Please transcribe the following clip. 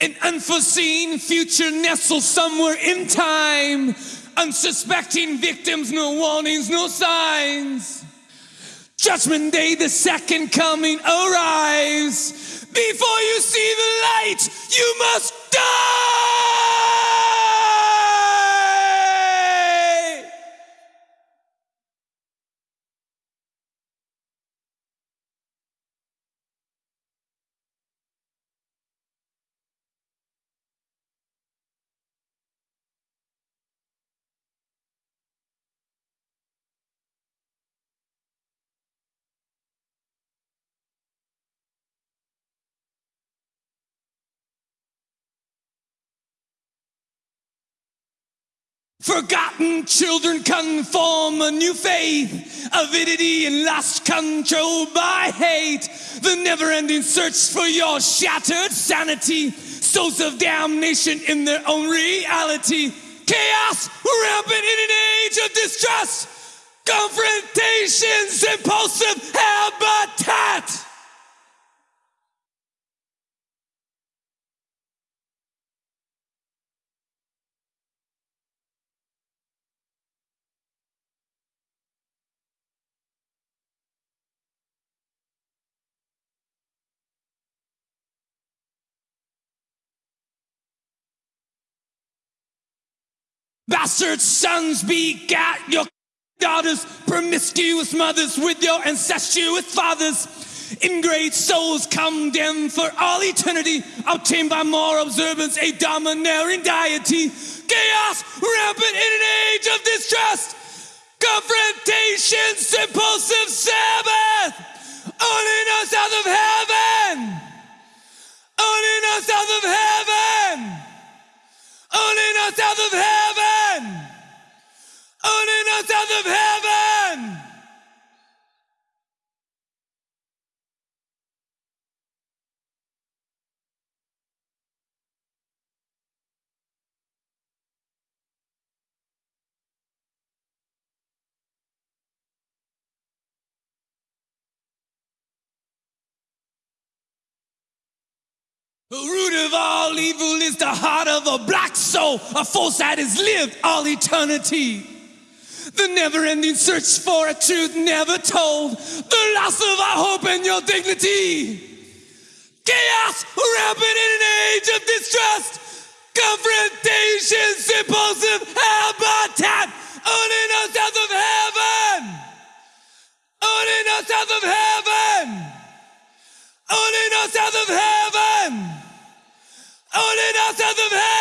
An unforeseen future nestled somewhere in time. Unsuspecting victims, no warnings, no signs. Judgment Day, the second coming arrives. Before you see the light, you must die! Forgotten children conform a new faith, avidity and lust controlled by hate. The never ending search for your shattered sanity, souls of damnation in their own reality. Chaos rampant in an age of distrust, confrontations, impulsive Bastard sons begat your daughters, promiscuous mothers with your incestuous fathers. Ingrate souls condemned for all eternity, obtained by more observance, a domineering deity. Chaos rampant in an age of distrust, confrontations, impulsive Sabbath, only no south of heaven, only no south of heaven, only no south of heaven, The root of all evil is the heart of a black soul, a force that has lived all eternity. The never ending search for a truth never told, the loss of our hope and your dignity. Chaos rampant in an age of distrust, confrontation, impulsive habitat, owning us out of heaven, owning us out of heaven, owning us out of heaven. Rhythm Head!